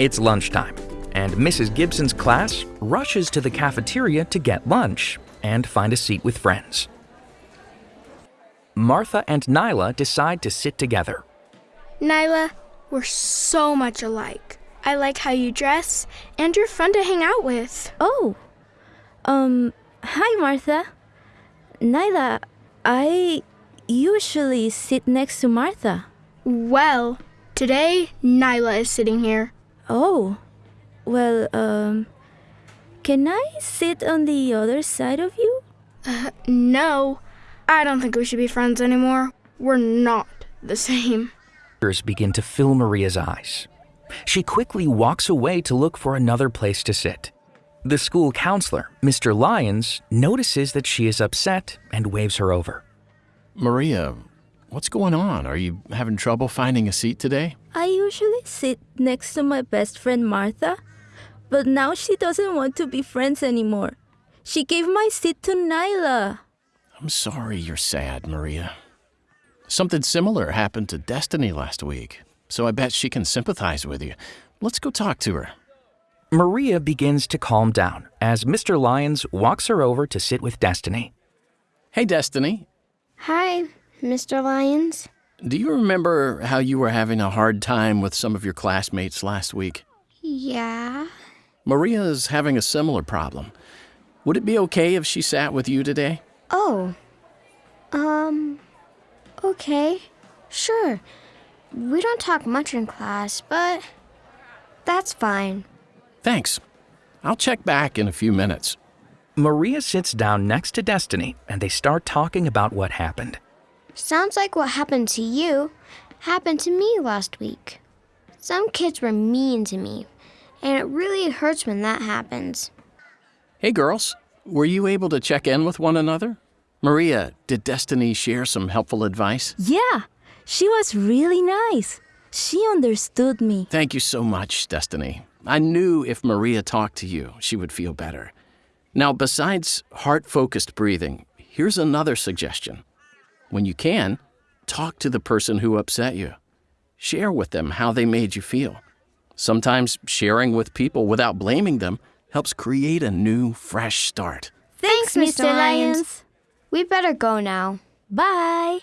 It's lunchtime, and Mrs. Gibson's class rushes to the cafeteria to get lunch and find a seat with friends. Martha and Nyla decide to sit together. Nyla, we're so much alike. I like how you dress, and you're fun to hang out with. Oh, um, hi, Martha. Nyla, I usually sit next to Martha. Well, today Nyla is sitting here. Oh, well, um, can I sit on the other side of you? Uh, no, I don't think we should be friends anymore. We're not the same. Tears begin to fill Maria's eyes. She quickly walks away to look for another place to sit. The school counselor, Mr. Lyons, notices that she is upset and waves her over. Maria, what's going on? Are you having trouble finding a seat today? I usually sit next to my best friend Martha, but now she doesn't want to be friends anymore. She gave my seat to Nyla. I'm sorry you're sad, Maria. Something similar happened to Destiny last week, so I bet she can sympathize with you. Let's go talk to her. Maria begins to calm down as Mr. Lyons walks her over to sit with Destiny. Hey, Destiny. Hi, Mr. Lyons. Do you remember how you were having a hard time with some of your classmates last week? Yeah. Maria's having a similar problem. Would it be okay if she sat with you today? Oh. Um. Okay. Sure. We don't talk much in class, but that's fine. Thanks. I'll check back in a few minutes. Maria sits down next to Destiny and they start talking about what happened. Sounds like what happened to you happened to me last week. Some kids were mean to me, and it really hurts when that happens. Hey, girls. Were you able to check in with one another? Maria, did Destiny share some helpful advice? Yeah, she was really nice. She understood me. Thank you so much, Destiny. I knew if Maria talked to you, she would feel better. Now, besides heart focused breathing, here's another suggestion. When you can, talk to the person who upset you. Share with them how they made you feel. Sometimes sharing with people without blaming them helps create a new, fresh start. Thanks, Mr. Lyons. We better go now. Bye.